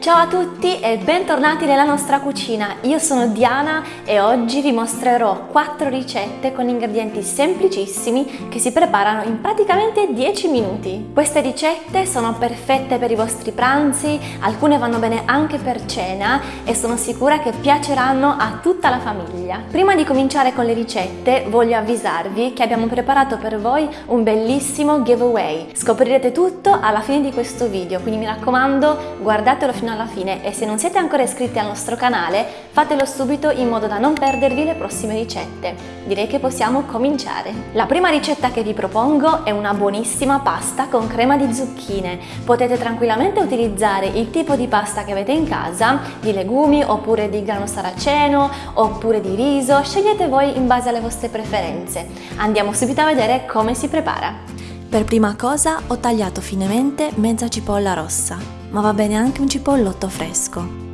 Ciao a tutti e bentornati nella nostra cucina. Io sono Diana e oggi vi mostrerò 4 ricette con ingredienti semplicissimi che si preparano in praticamente 10 minuti. Queste ricette sono perfette per i vostri pranzi, alcune vanno bene anche per cena e sono sicura che piaceranno a tutta la famiglia. Prima di cominciare con le ricette voglio avvisarvi che abbiamo preparato per voi un bellissimo giveaway. Scoprirete tutto alla fine di questo video, quindi mi raccomando guardatelo fino alla alla fine e se non siete ancora iscritti al nostro canale fatelo subito in modo da non perdervi le prossime ricette. Direi che possiamo cominciare. La prima ricetta che vi propongo è una buonissima pasta con crema di zucchine. Potete tranquillamente utilizzare il tipo di pasta che avete in casa, di legumi oppure di grano saraceno oppure di riso, scegliete voi in base alle vostre preferenze. Andiamo subito a vedere come si prepara. Per prima cosa ho tagliato finemente mezza cipolla rossa ma va bene anche un cipollotto fresco.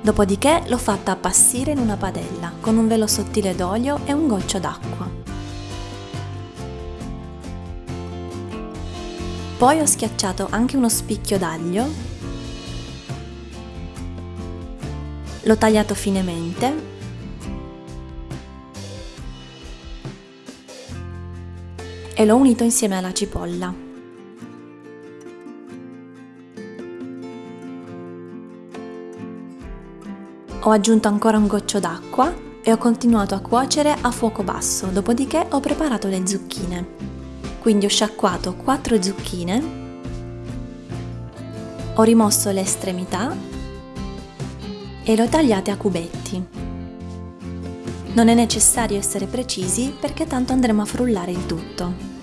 Dopodiché l'ho fatta appassire in una padella con un velo sottile d'olio e un goccio d'acqua. Poi ho schiacciato anche uno spicchio d'aglio, l'ho tagliato finemente e l'ho unito insieme alla cipolla. Ho aggiunto ancora un goccio d'acqua e ho continuato a cuocere a fuoco basso, dopodiché ho preparato le zucchine. Quindi ho sciacquato 4 zucchine, ho rimosso le estremità e le ho tagliate a cubetti. Non è necessario essere precisi perché tanto andremo a frullare il tutto.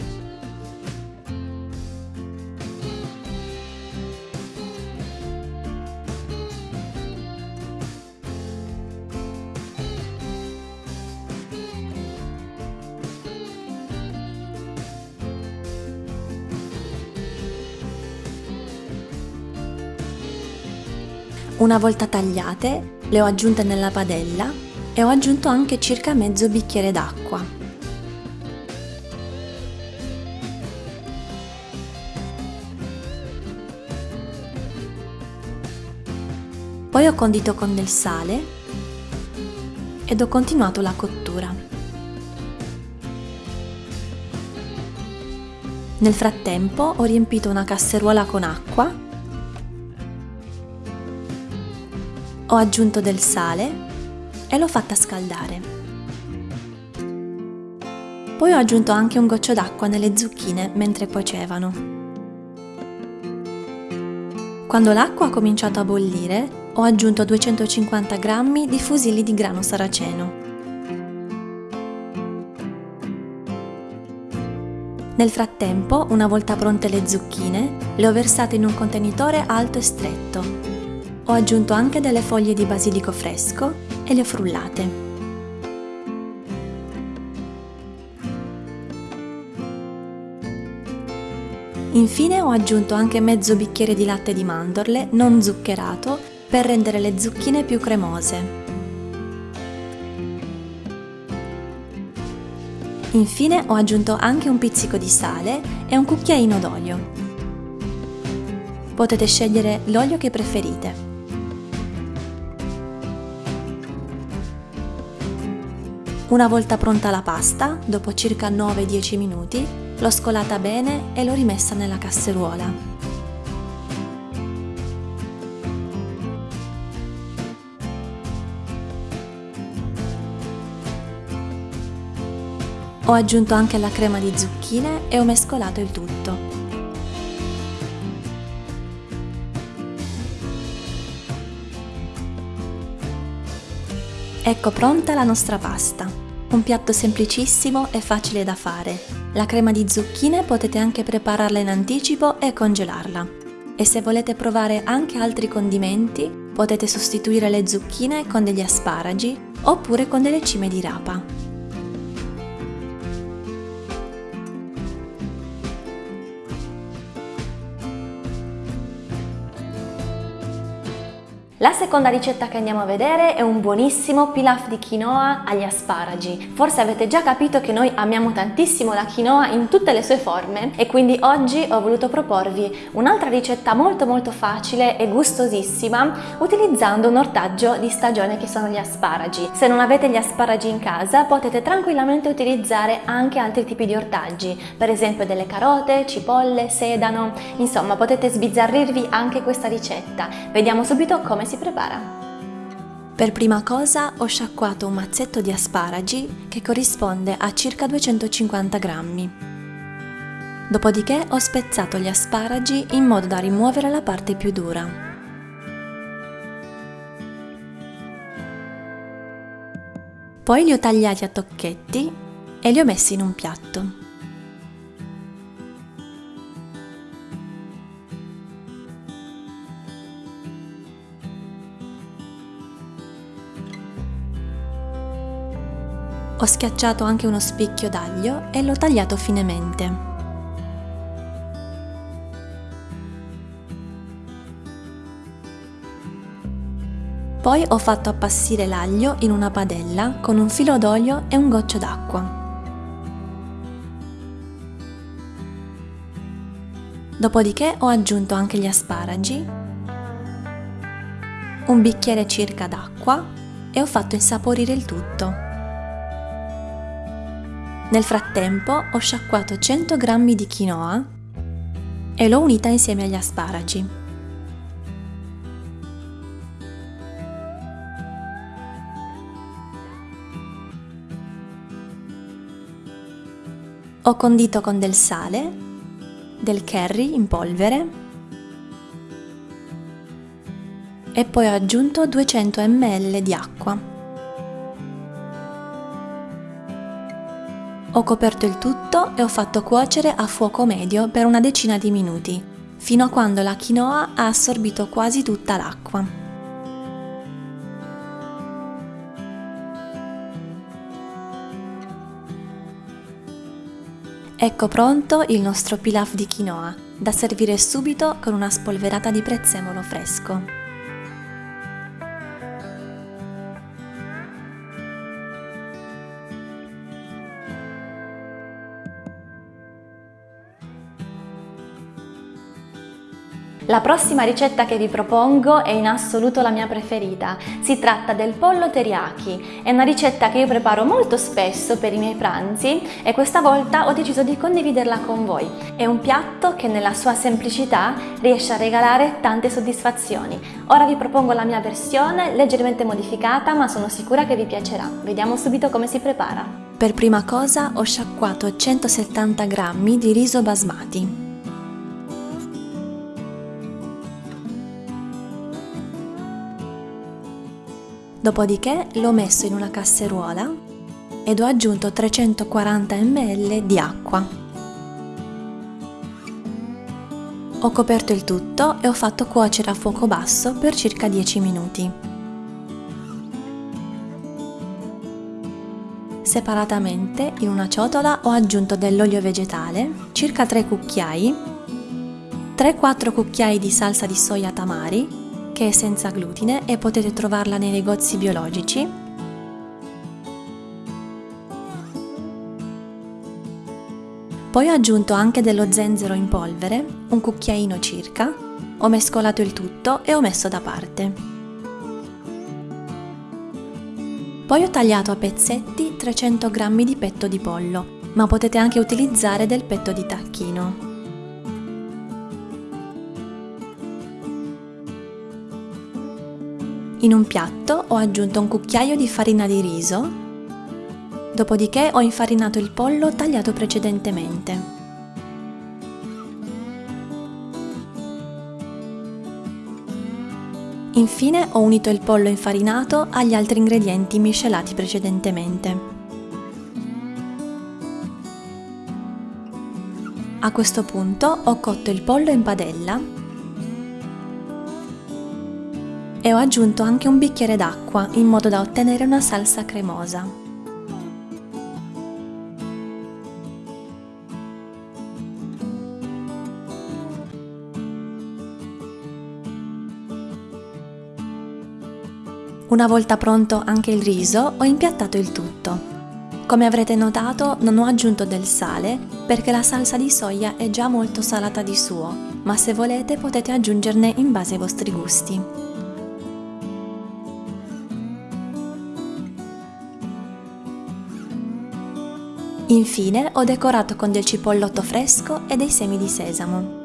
Una volta tagliate, le ho aggiunte nella padella e ho aggiunto anche circa mezzo bicchiere d'acqua. Poi ho condito con del sale ed ho continuato la cottura. Nel frattempo ho riempito una casseruola con acqua Ho aggiunto del sale e l'ho fatta scaldare. Poi ho aggiunto anche un goccio d'acqua nelle zucchine mentre cuocevano. Quando l'acqua ha cominciato a bollire, ho aggiunto 250 g di fusilli di grano saraceno. Nel frattempo, una volta pronte le zucchine, le ho versate in un contenitore alto e stretto ho aggiunto anche delle foglie di basilico fresco e le ho frullate. Infine ho aggiunto anche mezzo bicchiere di latte di mandorle non zuccherato per rendere le zucchine più cremose. Infine ho aggiunto anche un pizzico di sale e un cucchiaino d'olio. Potete scegliere l'olio che preferite. Una volta pronta la pasta, dopo circa 9-10 minuti, l'ho scolata bene e l'ho rimessa nella casseruola. Ho aggiunto anche la crema di zucchine e ho mescolato il tutto. Ecco pronta la nostra pasta. Un piatto semplicissimo e facile da fare. La crema di zucchine potete anche prepararla in anticipo e congelarla. E se volete provare anche altri condimenti, potete sostituire le zucchine con degli asparagi oppure con delle cime di rapa. La seconda ricetta che andiamo a vedere è un buonissimo pilaf di quinoa agli asparagi. Forse avete già capito che noi amiamo tantissimo la quinoa in tutte le sue forme e quindi oggi ho voluto proporvi un'altra ricetta molto molto facile e gustosissima utilizzando un ortaggio di stagione che sono gli asparagi. Se non avete gli asparagi in casa potete tranquillamente utilizzare anche altri tipi di ortaggi, per esempio delle carote, cipolle, sedano, insomma potete sbizzarrirvi anche questa ricetta. Vediamo subito come si prepara. Per prima cosa ho sciacquato un mazzetto di asparagi che corrisponde a circa 250 grammi. Dopodiché ho spezzato gli asparagi in modo da rimuovere la parte più dura. Poi li ho tagliati a tocchetti e li ho messi in un piatto. Ho schiacciato anche uno spicchio d'aglio e l'ho tagliato finemente. Poi ho fatto appassire l'aglio in una padella con un filo d'olio e un goccio d'acqua. Dopodiché ho aggiunto anche gli asparagi, un bicchiere circa d'acqua e ho fatto insaporire il tutto. Nel frattempo ho sciacquato 100 g di quinoa e l'ho unita insieme agli asparagi. Ho condito con del sale, del curry in polvere e poi ho aggiunto 200 ml di acqua. Ho coperto il tutto e ho fatto cuocere a fuoco medio per una decina di minuti, fino a quando la quinoa ha assorbito quasi tutta l'acqua. Ecco pronto il nostro pilaf di quinoa, da servire subito con una spolverata di prezzemolo fresco. La prossima ricetta che vi propongo è in assoluto la mia preferita. Si tratta del pollo teriyaki. È una ricetta che io preparo molto spesso per i miei pranzi e questa volta ho deciso di condividerla con voi. È un piatto che nella sua semplicità riesce a regalare tante soddisfazioni. Ora vi propongo la mia versione leggermente modificata ma sono sicura che vi piacerà. Vediamo subito come si prepara. Per prima cosa ho sciacquato 170 g di riso basmati. Dopodiché l'ho messo in una casseruola ed ho aggiunto 340 ml di acqua. Ho coperto il tutto e ho fatto cuocere a fuoco basso per circa 10 minuti. Separatamente, in una ciotola ho aggiunto dell'olio vegetale, circa 3 cucchiai, 3-4 cucchiai di salsa di soia tamari che è senza glutine e potete trovarla nei negozi biologici. Poi ho aggiunto anche dello zenzero in polvere, un cucchiaino circa, ho mescolato il tutto e ho messo da parte. Poi ho tagliato a pezzetti 300 g di petto di pollo, ma potete anche utilizzare del petto di tacchino. In un piatto ho aggiunto un cucchiaio di farina di riso, dopodiché ho infarinato il pollo tagliato precedentemente. Infine ho unito il pollo infarinato agli altri ingredienti miscelati precedentemente. A questo punto ho cotto il pollo in padella e ho aggiunto anche un bicchiere d'acqua in modo da ottenere una salsa cremosa. Una volta pronto anche il riso, ho impiattato il tutto. Come avrete notato non ho aggiunto del sale perché la salsa di soia è già molto salata di suo, ma se volete potete aggiungerne in base ai vostri gusti. Infine ho decorato con del cipollotto fresco e dei semi di sesamo.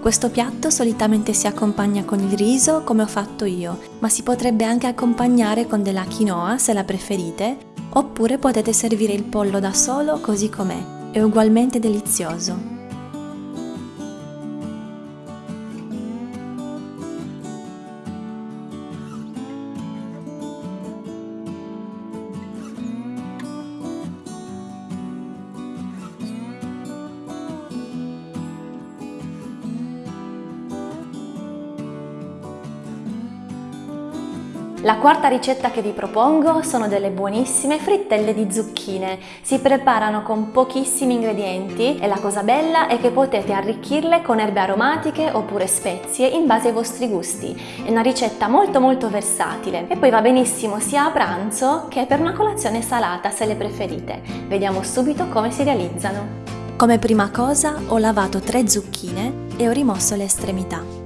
Questo piatto solitamente si accompagna con il riso come ho fatto io, ma si potrebbe anche accompagnare con della quinoa se la preferite oppure potete servire il pollo da solo così com'è, è ugualmente delizioso. La quarta ricetta che vi propongo sono delle buonissime frittelle di zucchine. Si preparano con pochissimi ingredienti e la cosa bella è che potete arricchirle con erbe aromatiche oppure spezie in base ai vostri gusti. È una ricetta molto molto versatile e poi va benissimo sia a pranzo che per una colazione salata se le preferite. Vediamo subito come si realizzano. Come prima cosa ho lavato tre zucchine e ho rimosso le estremità.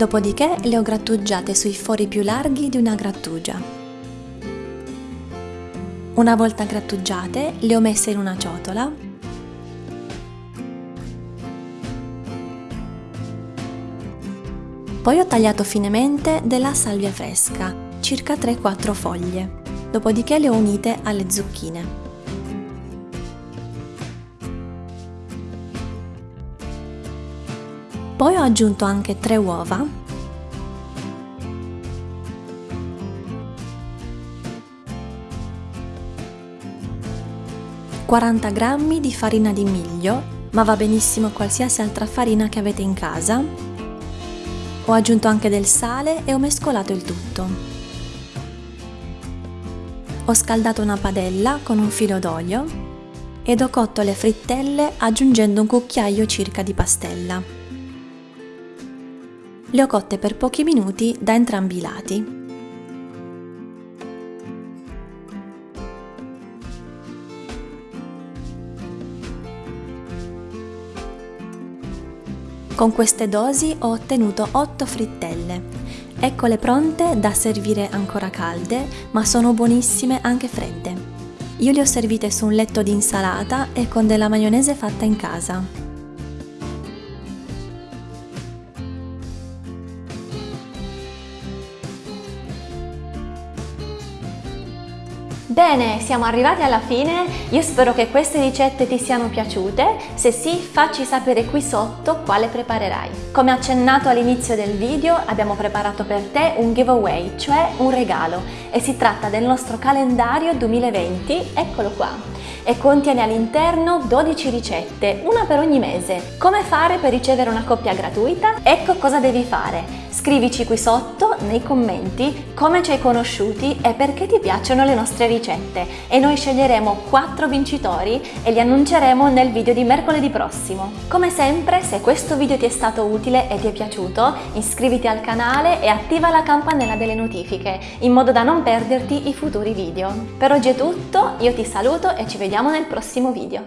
Dopodiché le ho grattugiate sui fori più larghi di una grattugia. Una volta grattugiate le ho messe in una ciotola Poi ho tagliato finemente della salvia fresca, circa 3-4 foglie, dopodiché le ho unite alle zucchine. Poi ho aggiunto anche 3 uova ...40 g di farina di miglio, ma va benissimo qualsiasi altra farina che avete in casa. Ho aggiunto anche del sale e ho mescolato il tutto. Ho scaldato una padella con un filo d'olio ed ho cotto le frittelle aggiungendo un cucchiaio circa di pastella. Le ho cotte per pochi minuti da entrambi i lati. Con queste dosi ho ottenuto 8 frittelle. Eccole pronte da servire ancora calde, ma sono buonissime anche fredde. Io le ho servite su un letto di insalata e con della maionese fatta in casa. Bene, siamo arrivati alla fine, io spero che queste ricette ti siano piaciute, se sì facci sapere qui sotto quale preparerai. Come accennato all'inizio del video abbiamo preparato per te un giveaway, cioè un regalo e si tratta del nostro calendario 2020, eccolo qua e contiene all'interno 12 ricette, una per ogni mese. Come fare per ricevere una coppia gratuita? Ecco cosa devi fare. Scrivici qui sotto nei commenti come ci hai conosciuti e perché ti piacciono le nostre ricette e noi sceglieremo 4 vincitori e li annunceremo nel video di mercoledì prossimo. Come sempre, se questo video ti è stato utile e ti è piaciuto, iscriviti al canale e attiva la campanella delle notifiche in modo da non perderti i futuri video. Per oggi è tutto, io ti saluto e ci vediamo nel prossimo video.